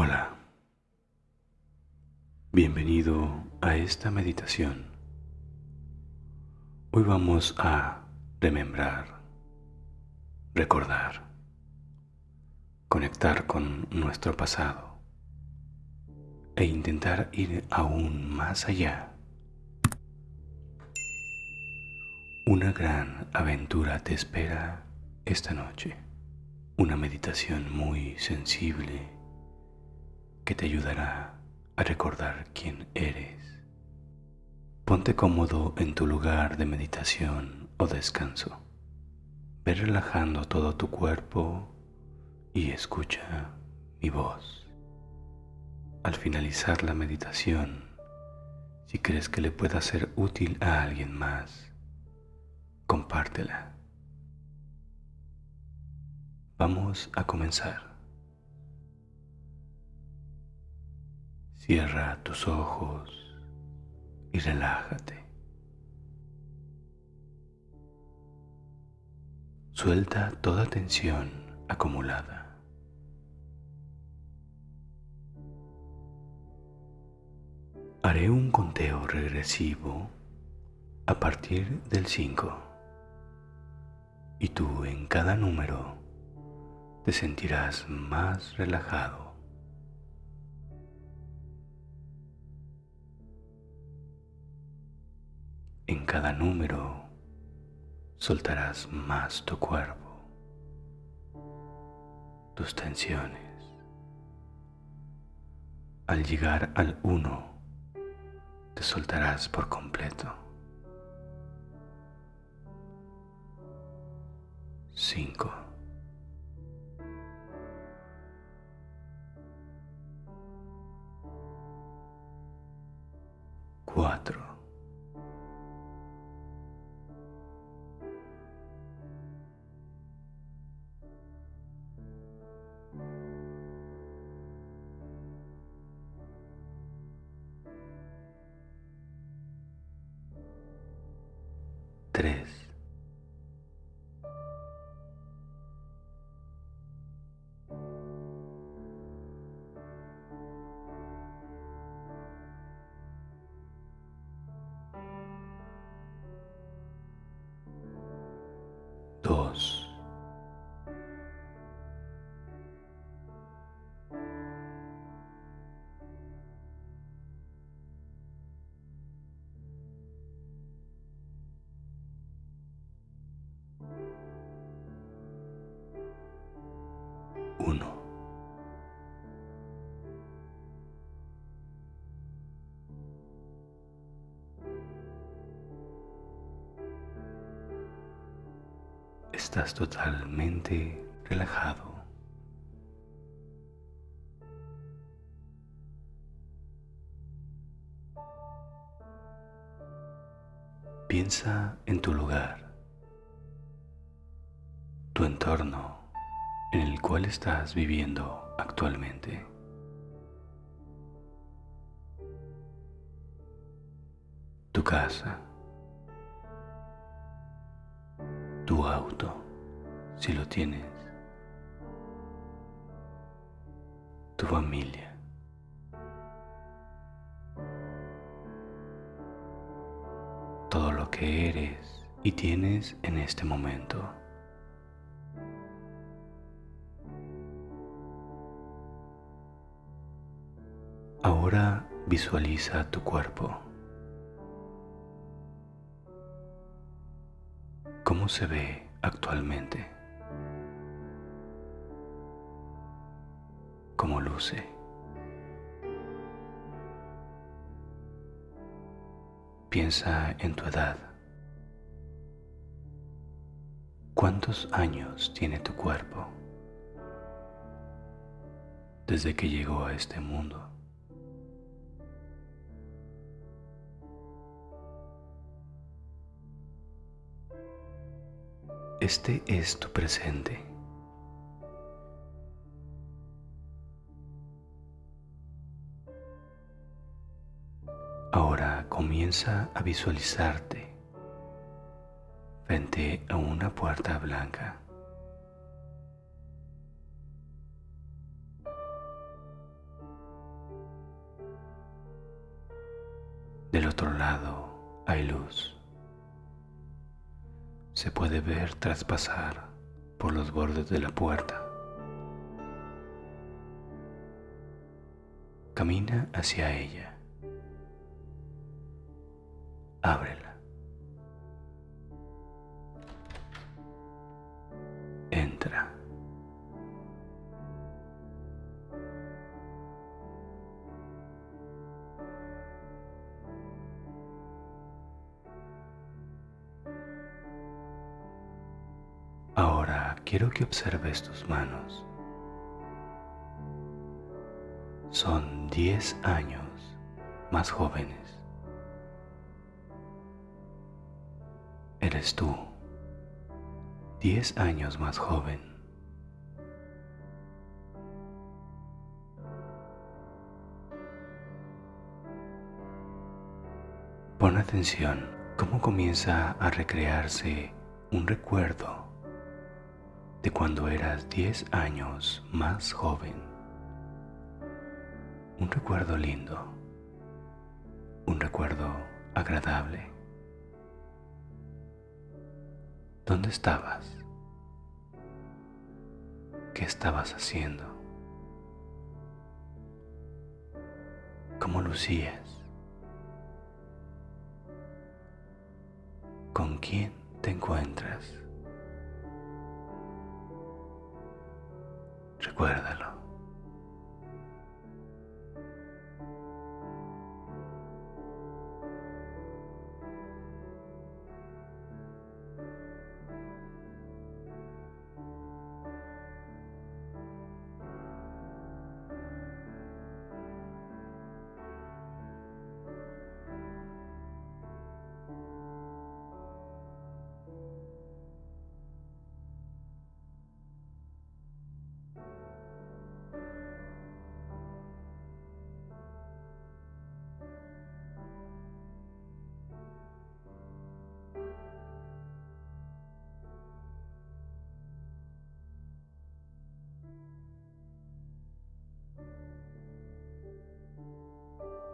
Hola, bienvenido a esta meditación. Hoy vamos a remembrar, recordar, conectar con nuestro pasado e intentar ir aún más allá. Una gran aventura te espera esta noche, una meditación muy sensible que te ayudará a recordar quién eres. Ponte cómodo en tu lugar de meditación o descanso. Ve relajando todo tu cuerpo y escucha mi voz. Al finalizar la meditación, si crees que le pueda ser útil a alguien más, compártela. Vamos a comenzar. Cierra tus ojos y relájate. Suelta toda tensión acumulada. Haré un conteo regresivo a partir del 5 y tú en cada número te sentirás más relajado. Cada número soltarás más tu cuerpo, tus tensiones. Al llegar al uno, te soltarás por completo. Cinco. Cuatro. Estás totalmente relajado. Piensa en tu lugar, tu entorno en el cual estás viviendo actualmente. Tu casa, auto, si lo tienes, tu familia. Todo lo que eres y tienes en este momento. Ahora visualiza tu cuerpo. ¿Cómo se ve actualmente? ¿Cómo luce? Piensa en tu edad. ¿Cuántos años tiene tu cuerpo desde que llegó a este mundo? Este es tu presente. Ahora comienza a visualizarte frente a una puerta blanca. Puede ver traspasar por los bordes de la puerta. Camina hacia ella. Ábrela. Entra. Quiero que observes tus manos. Son 10 años más jóvenes. Eres tú, 10 años más joven. Pon atención cómo comienza a recrearse un recuerdo de cuando eras 10 años más joven. Un recuerdo lindo, un recuerdo agradable. ¿Dónde estabas? ¿Qué estabas haciendo? ¿Cómo lucías? ¿Con quién te encuentras? Recuérdalo.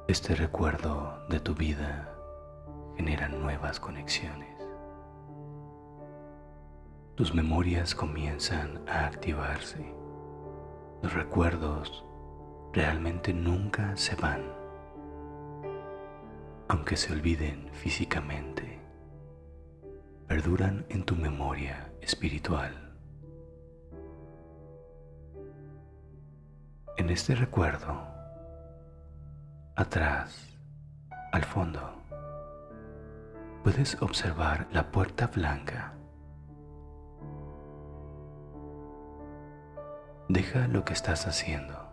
Este recuerdo de tu vida genera nuevas conexiones. Tus memorias comienzan a activarse. Los recuerdos realmente nunca se van, aunque se olviden físicamente, perduran en tu memoria espiritual. En este recuerdo, atrás, al fondo, puedes observar la puerta blanca. Deja lo que estás haciendo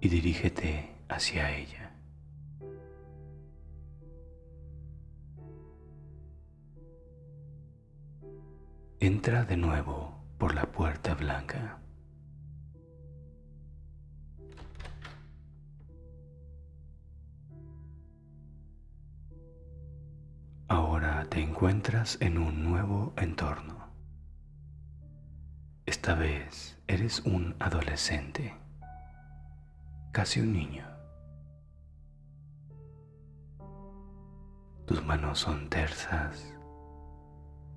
y dirígete hacia ella. Entra de nuevo por la puerta blanca. Te encuentras en un nuevo entorno. Esta vez eres un adolescente, casi un niño. Tus manos son tersas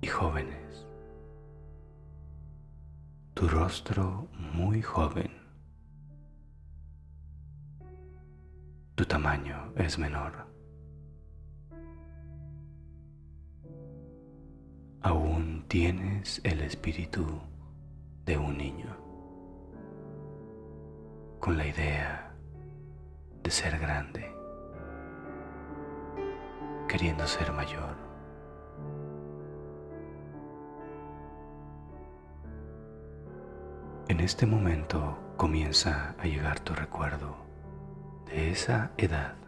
y jóvenes. Tu rostro muy joven. Tu tamaño es menor. Aún tienes el espíritu de un niño, con la idea de ser grande, queriendo ser mayor. En este momento comienza a llegar tu recuerdo de esa edad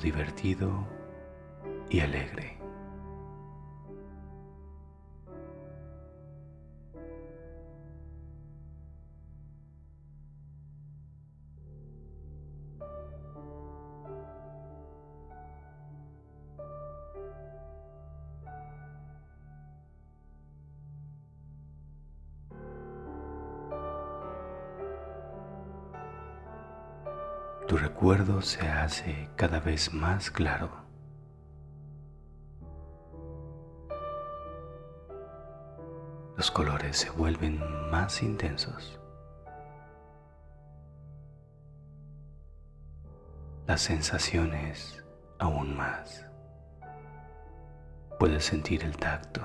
divertido y alegre. Se hace cada vez más claro. Los colores se vuelven más intensos. Las sensaciones aún más. Puedes sentir el tacto,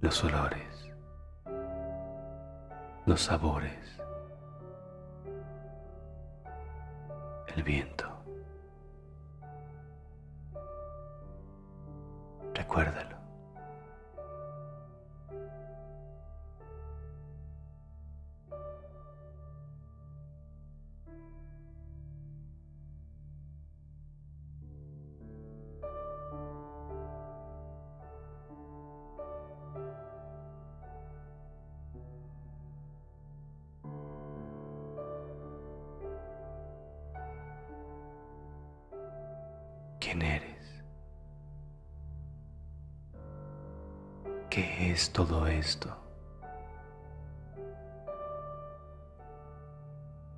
los olores, los sabores, el viento. Recuérdalo. Quién eres. ¿Qué es todo esto?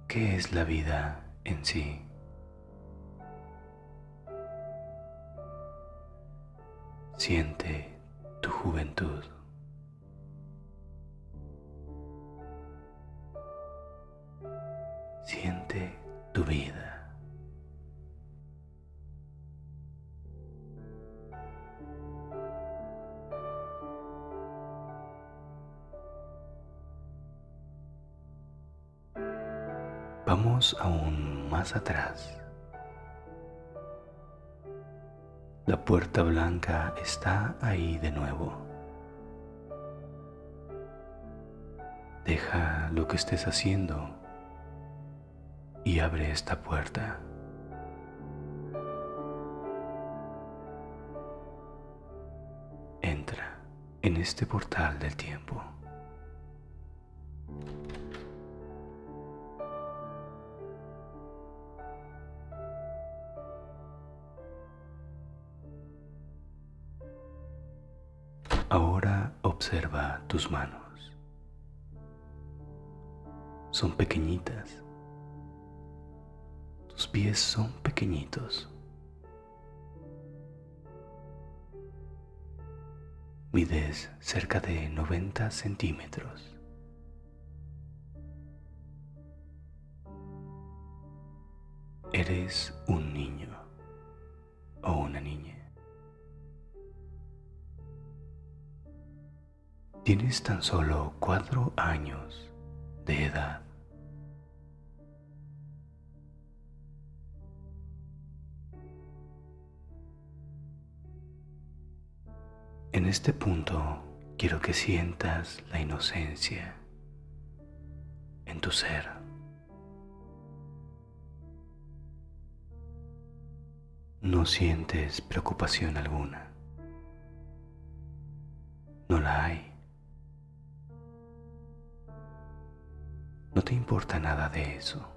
¿Qué es la vida en sí? Siente tu juventud. Vamos aún más atrás. La puerta blanca está ahí de nuevo. Deja lo que estés haciendo y abre esta puerta. Entra en este portal del tiempo. Son pequeñitas. Tus pies son pequeñitos. Mides cerca de 90 centímetros. Eres un niño o una niña. Tienes tan solo cuatro años de edad. En este punto quiero que sientas la inocencia en tu ser. No sientes preocupación alguna. No la hay. No te importa nada de eso.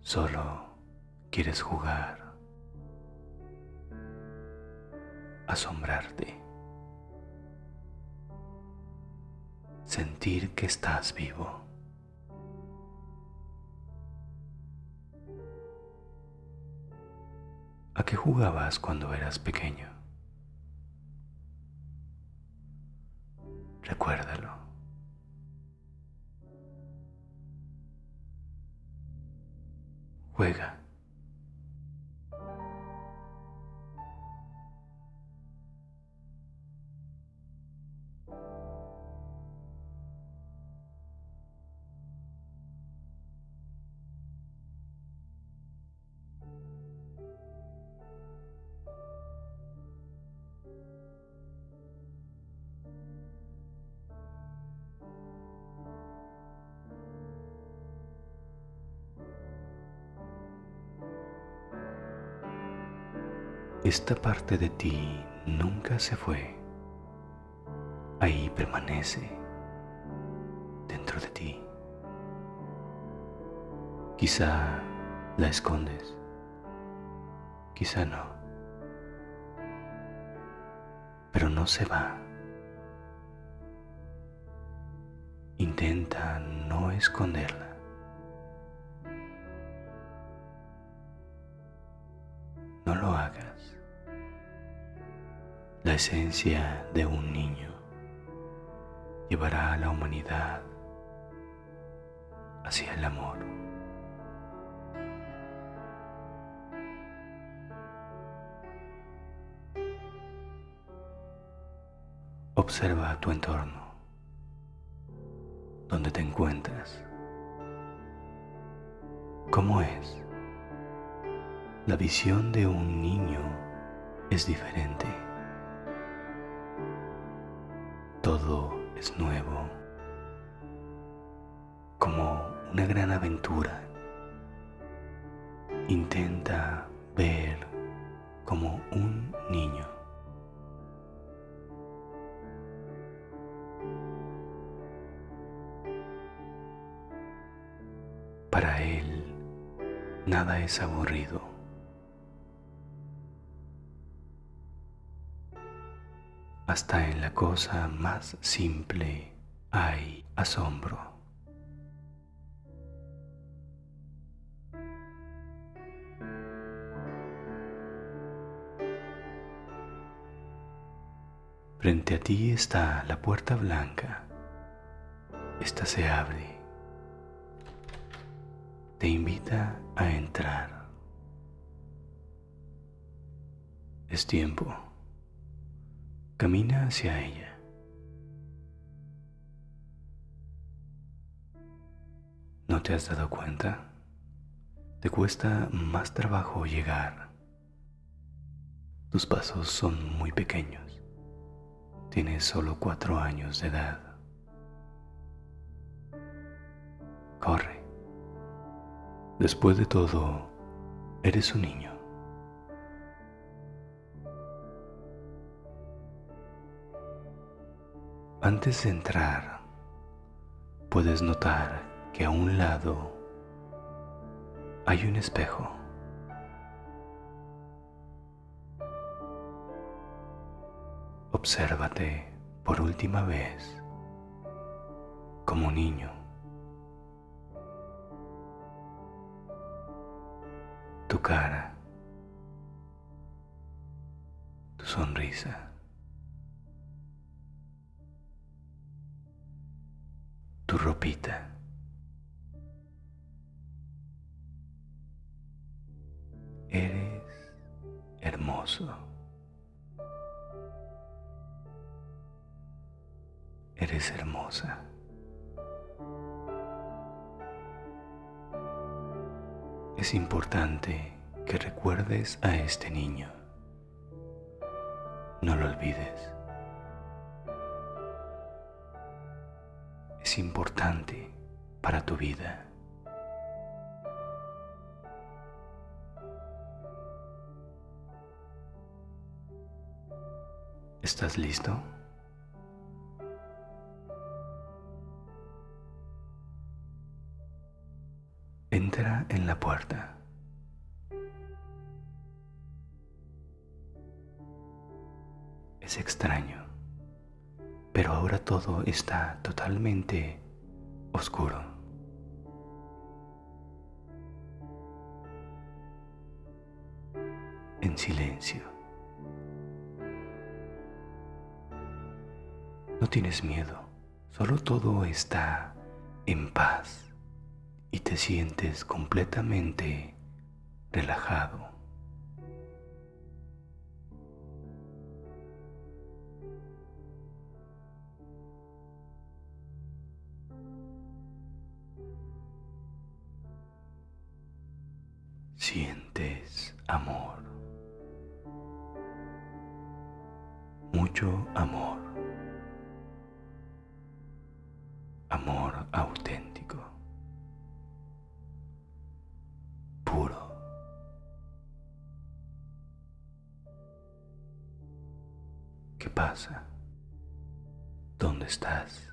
Solo quieres jugar, asombrarte, sentir que estás vivo. ¿A qué jugabas cuando eras pequeño? Recuérdalo. Juega. Esta parte de ti nunca se fue. Ahí permanece dentro de ti. Quizá la escondes, quizá no. Pero no se va. intenta no esconderla. La esencia de un niño llevará a la humanidad hacia el amor. Observa tu entorno, donde te encuentras. ¿Cómo es? La visión de un niño es diferente. Todo es nuevo, como una gran aventura. Intenta ver como un niño. Para él, nada es aburrido. Hasta en la cosa más simple hay asombro. Frente a ti está la puerta blanca. Esta se abre te invita a entrar. Es tiempo. Camina hacia ella. ¿No te has dado cuenta? Te cuesta más trabajo llegar. Tus pasos son muy pequeños. Tienes solo cuatro años de edad. Corre. Después de todo, eres un niño. Antes de entrar, puedes notar que a un lado hay un espejo. Obsérvate por última vez como niño. tu cara, tu sonrisa. Tu ropita. Eres hermoso. Eres hermosa. es importante que recuerdes a este niño. No lo olvides. Es importante para tu vida. ¿Estás listo? entra en la puerta. Es extraño, ahora todo está totalmente oscuro. En silencio. No tienes miedo, solo todo está en paz y te sientes completamente relajado. ¿Qué pasa? ¿Dónde estás?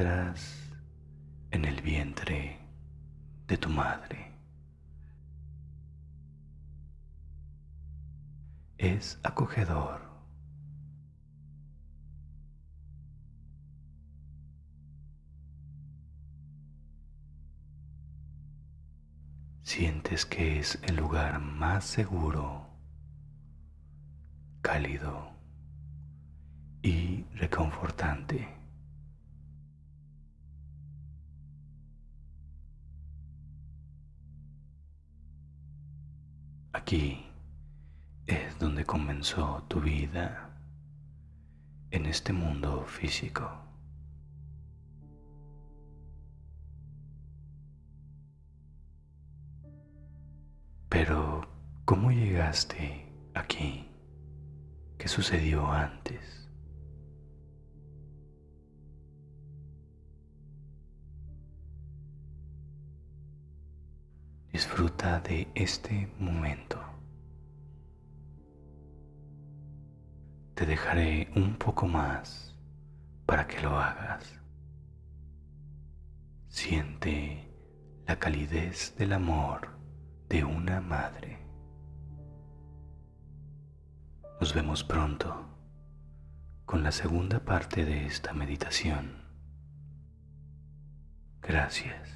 En el vientre de tu madre. Es acogedor. Sientes que es el lugar más seguro, cálido y reconfortante. Aquí es donde comenzó tu vida en este mundo físico. Pero, ¿cómo llegaste aquí? ¿Qué sucedió antes? De este momento. Te dejaré un poco más para que lo hagas. Siente la calidez del amor de una madre. Nos vemos pronto con la segunda parte de esta meditación. Gracias.